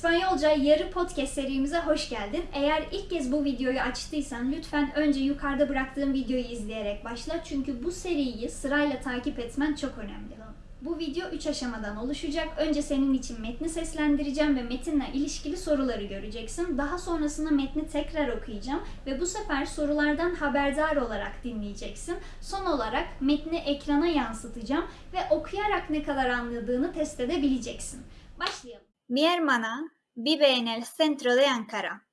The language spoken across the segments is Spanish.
İspanyolca Yarı Podcast serimize hoş geldin. Eğer ilk kez bu videoyu açtıysan lütfen önce yukarıda bıraktığım videoyu izleyerek başla. Çünkü bu seriyi sırayla takip etmen çok önemli. Bu video 3 aşamadan oluşacak. Önce senin için metni seslendireceğim ve metinle ilişkili soruları göreceksin. Daha sonrasında metni tekrar okuyacağım ve bu sefer sorulardan haberdar olarak dinleyeceksin. Son olarak metni ekrana yansıtacağım ve okuyarak ne kadar anladığını test edebileceksin. Başlayalım. Mi hermana vive en el centro de Ankara.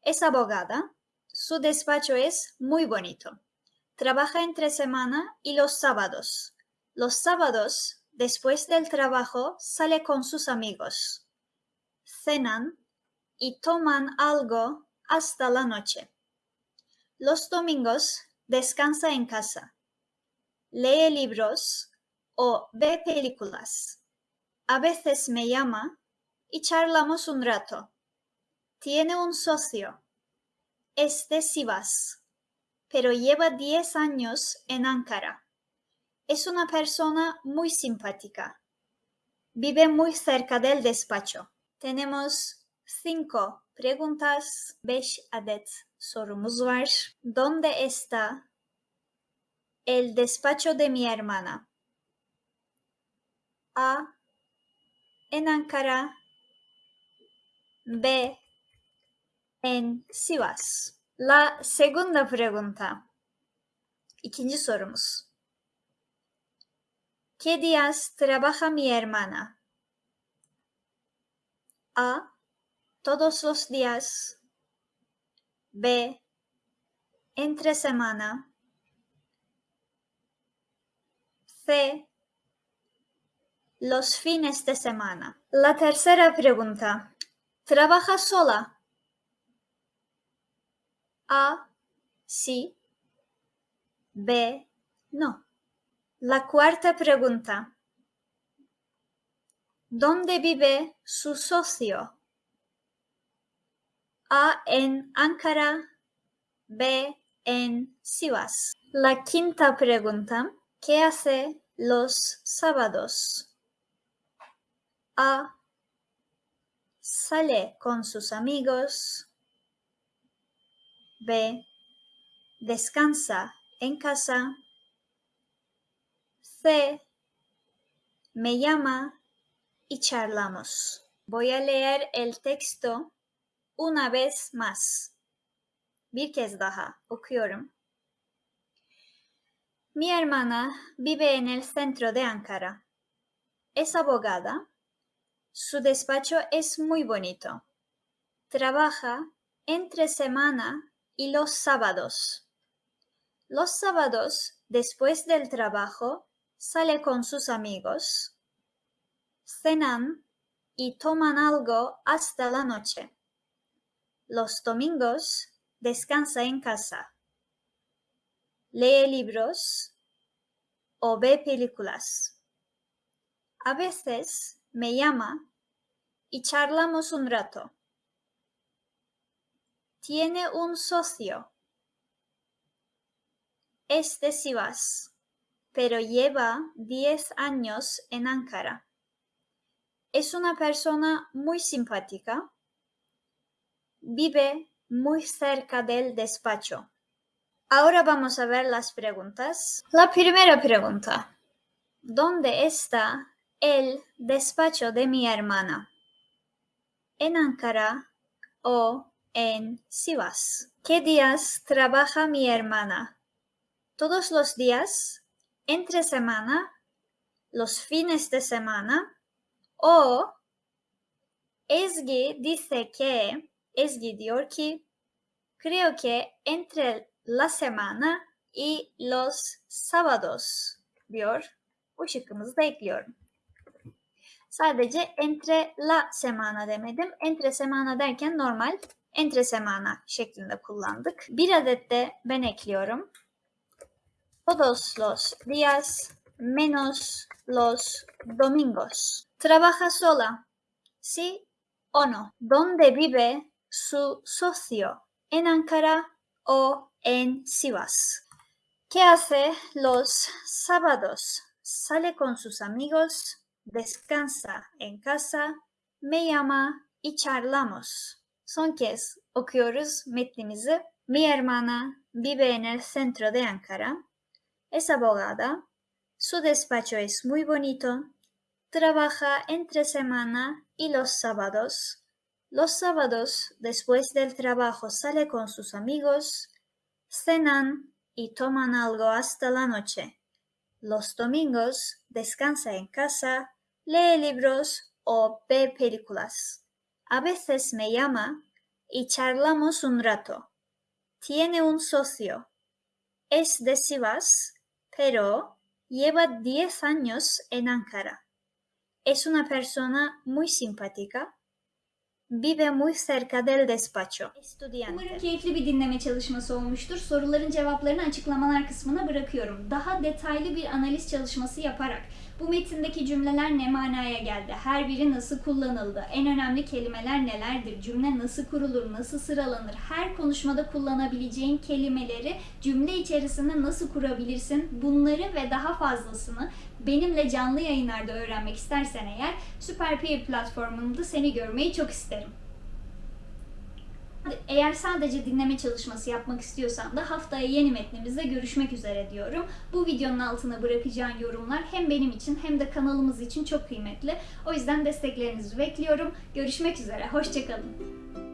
Es abogada. Su despacho es muy bonito. Trabaja entre semana y los sábados. Los sábados, después del trabajo, sale con sus amigos. Cenan y toman algo hasta la noche. Los domingos descansa en casa. Lee libros o ve películas. A veces me llama y charlamos un rato. Tiene un socio. Es de Sivas, pero lleva 10 años en Ankara. Es una persona muy simpática. Vive muy cerca del despacho. Tenemos cinco preguntas. Beş adet sorumuz var. ¿Dónde está el despacho de mi hermana? A. En Ankara. B. En Sivas. La segunda pregunta. İkinci sorumuz. ¿Qué días trabaja mi hermana? A. Todos los días. B. Entre semana. C. Los fines de semana. La tercera pregunta. ¿Trabaja sola? A. Sí. B. No. La cuarta pregunta. ¿Dónde vive su socio? A en Ankara, B en Sivas. La quinta pregunta. ¿Qué hace los sábados? A. Sale con sus amigos. B. Descansa en casa. C. Me llama y charlamos. Voy a leer el texto una vez más. Bir kez daha okuyorum. Mi hermana vive en el centro de Ankara. Es abogada. Su despacho es muy bonito. Trabaja entre semana y los sábados. Los sábados, después del trabajo, sale con sus amigos, cenan y toman algo hasta la noche. Los domingos descansa en casa, lee libros o ve películas. A veces me llama y charlamos un rato. Tiene un socio. Es de Sivas pero lleva 10 años en Ankara. Es una persona muy simpática. Vive muy cerca del despacho. Ahora vamos a ver las preguntas. La primera pregunta. ¿Dónde está el despacho de mi hermana? ¿En Ankara o en Sivas? ¿Qué días trabaja mi hermana? ¿Todos los días? entre semana, los fines de semana o Ezgi dice que, Ezgi diyor ki, creo que entre la semana y los sábados diyor. Bu şıkkımızı. Sadece entre la semana demedim. Entre semana derken normal entre semana şeklinde kullandık. Bir adet de ben ekliyorum. todos los días menos los domingos. ¿Trabaja sola? ¿Sí o no? ¿Dónde vive su socio? ¿En Ankara o en Sivas? ¿Qué hace los sábados? Sale con sus amigos, descansa en casa, me llama y charlamos. Son kez okuyoruz metnimizi. Mi hermana vive en el centro de Ankara. Es abogada. Su despacho es muy bonito. Trabaja entre semana y los sábados. Los sábados, después del trabajo, sale con sus amigos, cenan y toman algo hasta la noche. Los domingos descansa en casa, lee libros o ve películas. A veces me llama y charlamos un rato. Tiene un socio. Es de Sivas, pero lleva 10 años en Ankara. Es una persona muy simpática. Vive muy cerca del despacho. Estudiante. Umarım keyifli bir dinleme çalışması olmuştur. Soruların cevaplarını açıklamalar kısmına bırakıyorum. Daha detaylı bir analiz çalışması yaparak bu metindeki cümleler ne manaya geldi? Her biri nasıl kullanıldı? En önemli kelimeler nelerdir? Cümle nasıl kurulur? Nasıl sıralanır? Her konuşmada kullanabileceğin kelimeleri cümle içerisinde nasıl kurabilirsin? Bunları ve daha fazlasını benimle canlı yayınlarda öğrenmek istersen eğer Süper platformunda seni görmeyi çok isterim. Eğer sadece dinleme çalışması yapmak istiyorsan da haftaya yeni metnimizde görüşmek üzere diyorum. Bu videonun altına bırakacağın yorumlar hem benim için hem de kanalımız için çok kıymetli. O yüzden desteklerinizi bekliyorum. Görüşmek üzere, hoşçakalın.